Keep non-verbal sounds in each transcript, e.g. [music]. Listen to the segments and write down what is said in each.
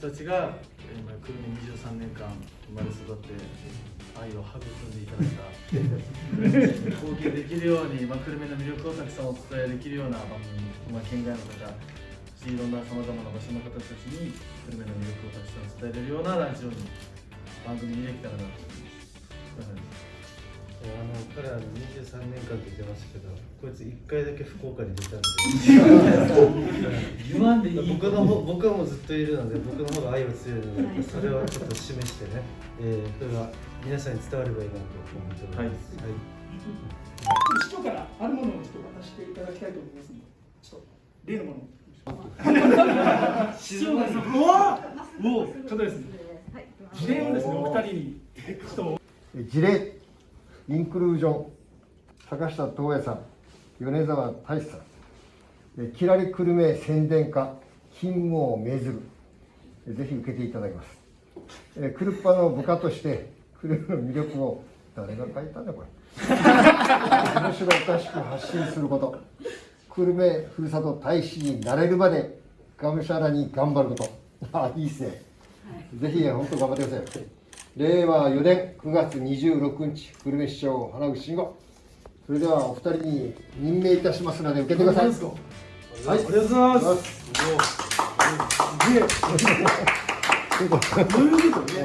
たちが今久留米23年間生まれ育って愛を育んでいただいた [laughs] 貢献できるように、まあ、久留米の魅力をたくさんお伝えできるような番組、まあ、県外の方そしていろんなさまざまな場所の方たちに久留米の魅力をたくさん伝えれるようなラジオに番組にできたらなと思います。あの彼は23年間って言ってましたけどこいつ1回だけ福岡に出たんで [laughs] 僕の方僕はもうずっといるので僕の方が愛は強いのでそれはちょっと示してね、えー、それが皆さんに伝わればいいなと思っております、はい。市長からあるものをちょっと渡していただきたいと思いますのでちょっと例のものを。市長がうわおお。方ですね事例をですね。お二人に。ちょっと事例インクルージョン。坂下東也さん。米沢大志さん。えきらり久留米宣伝課勤務を命ずる。ぜひ受けていただきます。えクルッパの部下として久留米の魅力を誰が書いたんだこれ。面白おかしく発信すること。久留米ふるさと大使になれるまでがむしゃらに頑張ること。あいいっすね、ぜひ本当頑張ってください。令和4年9月26日久留米市長花口慎吾。それではお二人に任命いたしますので受けてください。はい。ありがとうござい。ますどうい。うことね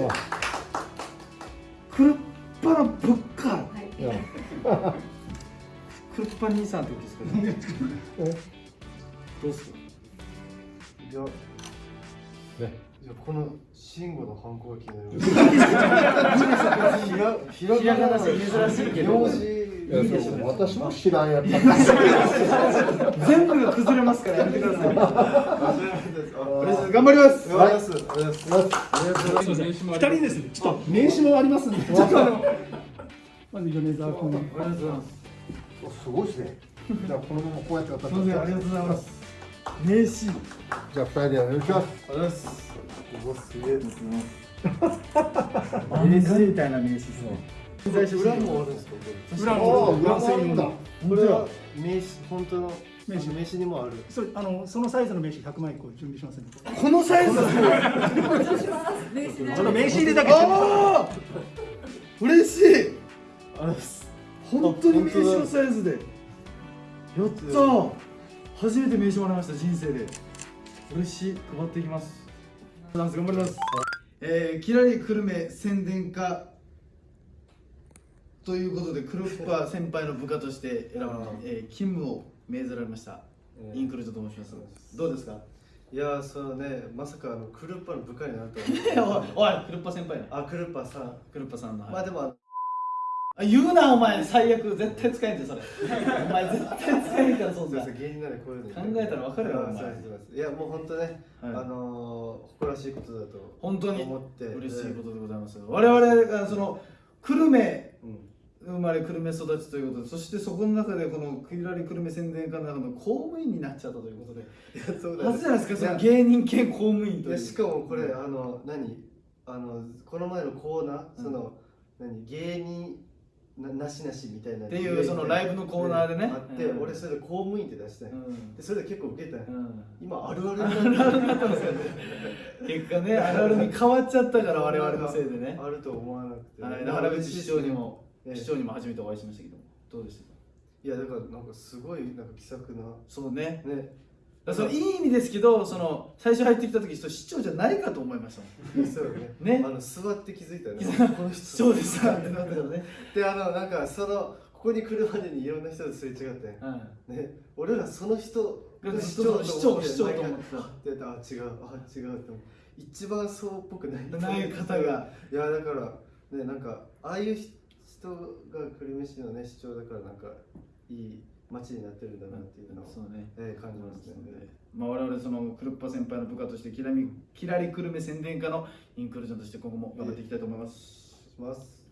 クルッパのぶっかクルッパ兄さんってことですかねどうすかい。やねい。やこの慎吾の反抗が気になりますひらひらがなで珍しい。けどいいでしょう私も知らんやった全部が崩れます。からやめてください頑張ります。頑張ります。ありがとうございます。す。みません二人です。ねちょっと名刺もあります。んでちょっとあのまず米沢君ありがとうございます。す。ごいです。ねじゃあこのままこうやって渡す。みませんありがとうございます。名刺じゃあ二人でお願いします。ありがとうございます。うわす。げえ名刺みたいな名刺です。ね裏もあるんですか裏ああの裏があるんだこれは名刺本当の名刺名刺にもある。そうあのそのサイズの名刺100枚個準備しますんで。このサイズちょっと名刺入れだけ。ああ嬉しい。あれ本当に名刺のサイズで。やった初めて名刺もらいました人生で。嬉しい。配っていきます。頑張ります。えー、キラリ久留米宣伝課ということでクルッパ先輩の部下として選ばれ、えー、勤務を命ずられました、インクルートと申します。どうですか？いやーそうねまさかあのクルッパの部下になるとは思っておいおいクルッパ先輩。のあクルッパさん。クルッパさんの、まあでもあ言うなお前。最悪絶対使えんてそれ。[laughs] お前絶対使えんからそんなそうです芸人ならこういうの考えたら分かるよお前。いやもう本当ね、はい。あのー、誇らしいことだと本当に思って嬉しいことでございます。我々がその久留米うん生まれ久留米育ちということでそしてそこの中でこのキラリ久留米宣伝課の中の公務員になっちゃったということでいや [laughs] そうだ初じゃないですかその芸人兼公務員という。しかもこれあの何？あのこの前のコーナー、その何？芸人ななしなしみたいなっていうそのライブのコーナーでね。あって、うん。俺それで公務員って出して、うん。でそれで結構受けたよ、うん。今あるあるになってる結果ねあるあるに変わっちゃったから我々のせいでね。[laughs] あると思わなくて、はい。で原口市長にも。ええ市長にも初めてお会いしましたけどどうでしたか？いやだからなんかすごいなんか気さくな。そうね。ね。そのいい意味ですけどその最初入ってきた時市長じゃないかと思いましたもん。そうよね。ね。あの座って気づいたよねこの人。市長ですかってなったからねであのなんかそのここに来るまでにいろんな人とすれ違って、うんね、俺らその人が市長市長市長と思ってた。あ違うあ違うって思う。一番そうっぽくないない方が。いやだからねなんかああいう人が久留米市のね市長だからなんかいい街になってるんだなっていうのを、そうね。えー感じますね。まあ、我々そのクルッパ先輩の部下としてキラミキラリ久留米宣伝課のインクルージョンとして今後も頑張っていきたいと思います。します